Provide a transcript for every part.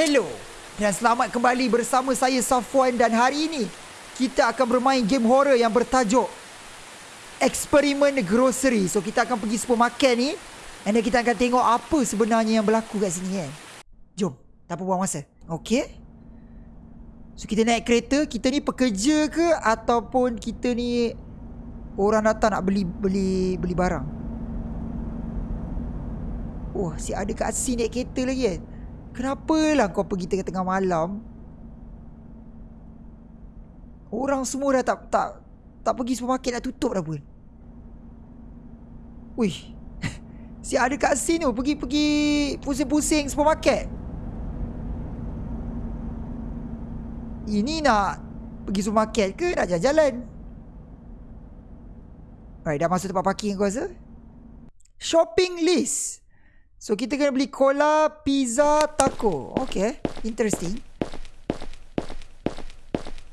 Hello dan selamat kembali bersama saya Safwan dan hari ini kita akan bermain game horror yang bertajuk Eksperimen Grocery. So kita akan pergi supermarket ni and then kita akan tengok apa sebenarnya yang berlaku kat sini kan. Jom, tak apa buang masa. Okay? So kita naik kereta, kita ni pekerja ke ataupun kita ni orang datang nak beli beli beli barang. Oh, si ada kat sini naik kereta lagi kan. Kenapa lah kau pergi tengah-tengah malam? Orang semua dah tak tak tak pergi supermarket dah tutup dah pun. Wih. Si ada kat sini tu pergi pergi pusing-pusing supermarket. Ini nak pergi supermarket ke nak jalan-jalan? Right, dah masuk tempat parking aku rasa. Shopping list. So kita kena beli cola, pizza, taco. Okay, interesting.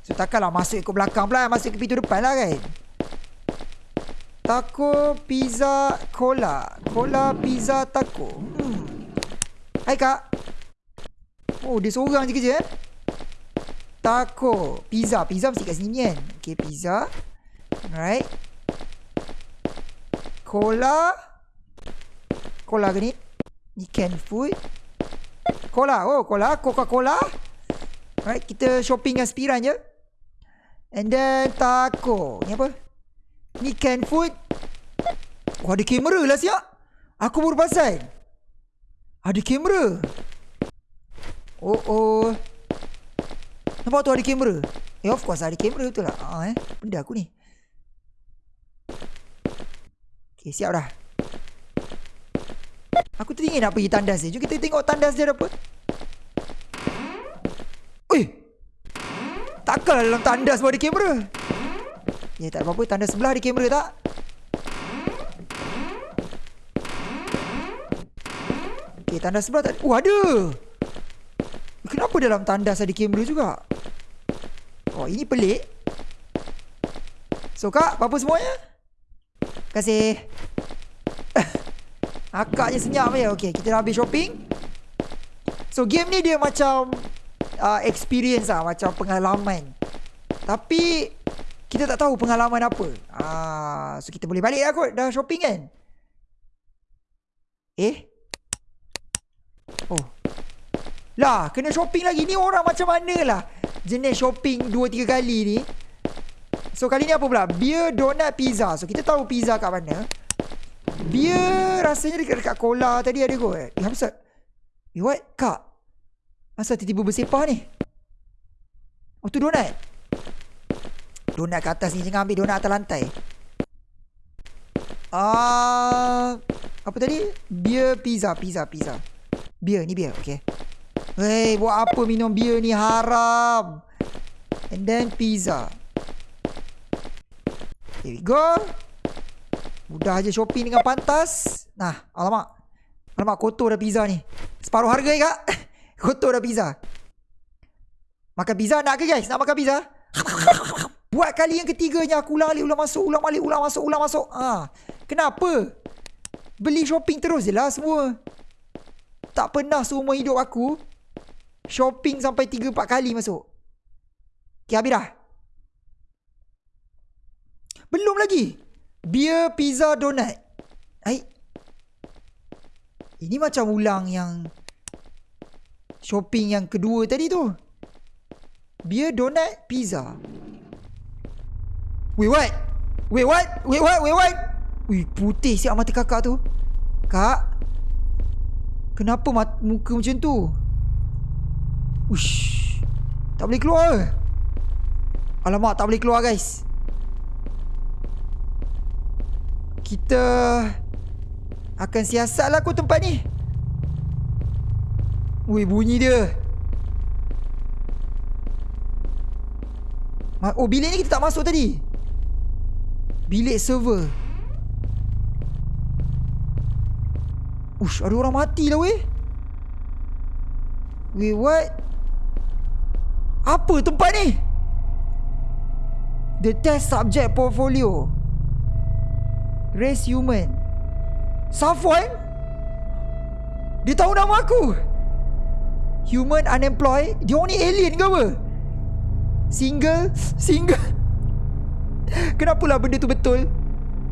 So takkanlah masuk ke belakang pula, masuk ke pintu depan lah kan. Taco, pizza, cola. Cola, pizza, taco. Hmm. Hai kak. Oh, dia seorang je kerja eh. Taco, pizza. Pizza mesti kat sini kan. Okay, pizza. Alright. Cola. Cola ke ni? Ni can food. Cola. Oh, cola. Coca-Cola. Alright, kita shopping dengan spiran je. And then taco. Ni apa? Ni can food. Oh, ada kamera lah siap. Aku baru pasal. Ada kamera. Oh, oh. Nampak tu ada kamera? Eh, of course ada kamera betul lah. Ah, eh. Benda aku ni. Okay, siap dah. Aku teringin nak pergi tandas dia. Jom kita tengok tandas dia apa. Ui. Takkanlah dalam tandas pun ada kamera. Ya tak apa-apa. Tandas sebelah ada kamera tak? Okay, tandas sebelah tak ada. Oh, ada. Kenapa dalam tandas ada kamera juga? Oh, ini pelik. So, Kak, apa-apa semuanya? Terima kasih. Akaknya senyap ya. Okay, kita dah habis shopping. So, game ni dia macam uh, experience lah. Macam pengalaman. Tapi, kita tak tahu pengalaman apa. Ah, so, kita boleh balik lah kot. Dah shopping kan? Eh? Oh. Lah, kena shopping lagi. Ni orang macam mana lah. Jenis shopping 2-3 kali ni. So, kali ni apa pula? Beer, donut, pizza. So, kita tahu pizza kat mana. Beer rasanya dekat, dekat cola tadi ada kot. Eh, Hamzat. Eh, what? Kak. Masa tiba-tiba bersepah ni? Oh, tu donut. Donut kat atas ni. Jangan ambil donut atas lantai. Ah, uh, Apa tadi? Beer, pizza. Pizza, pizza. Beer, ni beer. Okay. Hei, buat apa minum beer ni? Haram. And then pizza. Here we go. Mudah je shopping dengan pantas. Nah, alamak. Alamak, kotor dah pizza ni. Separuh harga ya, kak. kotor dah pizza. Makan pizza nak ke guys? Nak makan pizza? Buat kali yang ketiganya aku ulang alik, ulang masuk, ulang balik, ulang masuk, ulang masuk. Ha. Kenapa? Beli shopping terus je lah semua. Tak pernah seumur hidup aku shopping sampai 3-4 kali masuk. Okay, habis dah. Belum lagi. Beer, pizza, donut. Hai. Ini macam ulang yang shopping yang kedua tadi tu. Beer, donut, pizza. Wait, what? Wait, what? Wait, what? Wait, what? Wih, putih siap mata kakak tu. Kak? Kenapa mat muka macam tu? Ush. Tak boleh keluar Alamak, tak boleh keluar guys. Kita akan siasat lah kot tempat ni. Wih, bunyi dia. Oh, bilik ni kita tak masuk tadi. Bilik server. Ush, ada orang mati lah weh. Weh, what? Apa tempat ni? The test subject portfolio. Race human. Safwan Dia tahu nama aku. Human unemployed. Dia orang ni alien ke apa? Single? Single? Kenapalah benda tu betul?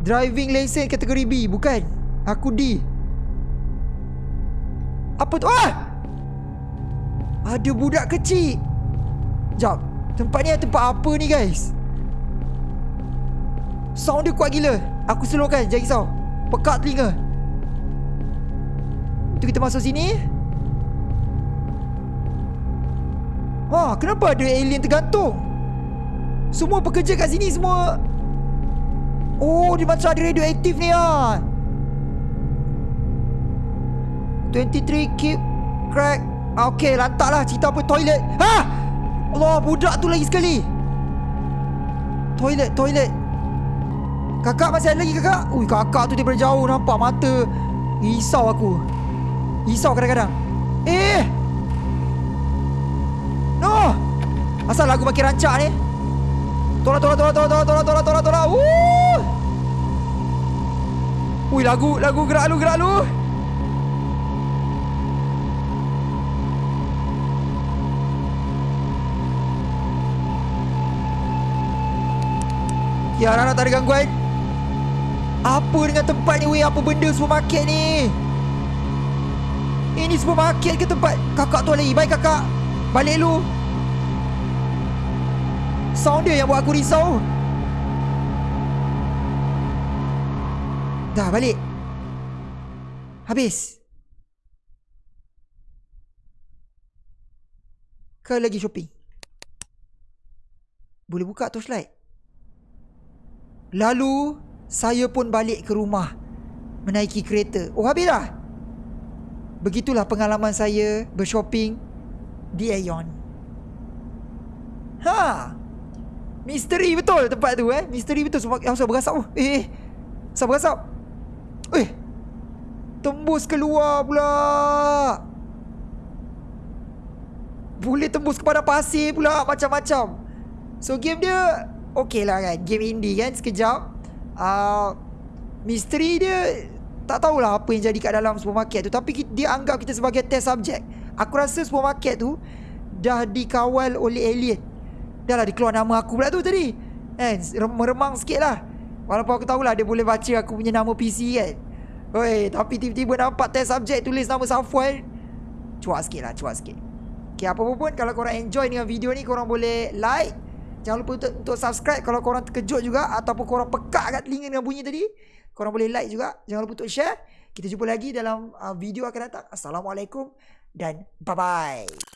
Driving license kategori B Bukan? Aku D. Apa tu? Ah! Ada budak kecil. Sekejap Tempat ni tempat apa ni guys? Sound dia kuat gila Aku slowkan Jangan risau Pekat telinga Tu kita masuk sini Wah, kenapa ada alien tergantung? Semua pekerja kat sini semua Oh, dia macam ada radioaktif ni ah. 23 keep crack. Ah, okay, lantaklah cerita apa toilet. Ha! Allah, budak tu lagi sekali. Toilet, toilet. Kakak masih ada lagi kakak? Ui, kakak tu daripada jauh nampak mata. Risau aku. Risau kadang-kadang. Eh! No! Asal lagu makin rancak ni? Tolak, tolak, tolak, tolak, tolak, tolak, tolak, tolak, tolak. Ui, lagu, lagu gerak lu, gerak lu. Ya, Rana tak ada gangguan. Apa dengan tempat ni, weh? Apa benda supermarket ni? Ini supermarket ke tempat? Kakak tu lagi. Baik, kakak. Balik lu. Sound dia yang buat aku risau. Dah, balik. Habis. Ke lagi shopping? Boleh buka torchlight? Lalu saya pun balik ke rumah menaiki kereta. Oh habis dah. Begitulah pengalaman saya bershopping di Aeon. Ha. Misteri betul tempat tu eh. Misteri betul sebab yang saya berasap. Oh, eh, eh. Saya berasap. Eh. Tembus keluar pula. Boleh tembus kepada pasir pula macam-macam. So game dia okey lah kan Game indie kan Sekejap uh, Misteri dia Tak tahulah apa yang jadi kat dalam supermarket tu. Tapi dia anggap kita sebagai test subject. Aku rasa supermarket tu Dah dikawal oleh alien. Dah lah dikeluar nama aku pula tu tadi. Kan Meremang sikit lah. Walaupun aku tahulah dia boleh baca aku punya nama PC kan. Oi, tapi tiba-tiba nampak test subject tulis nama Safwan. Cuak sikit lah, cuak sikit. Okay, apa pun kalau korang enjoy dengan video ni Korang boleh like Jangan lupa untuk, untuk subscribe kalau korang terkejut juga ataupun korang pekak kat telinga dengan bunyi tadi. Korang boleh like juga. Jangan lupa untuk share. Kita jumpa lagi dalam uh, video akan datang. Assalamualaikum dan bye-bye.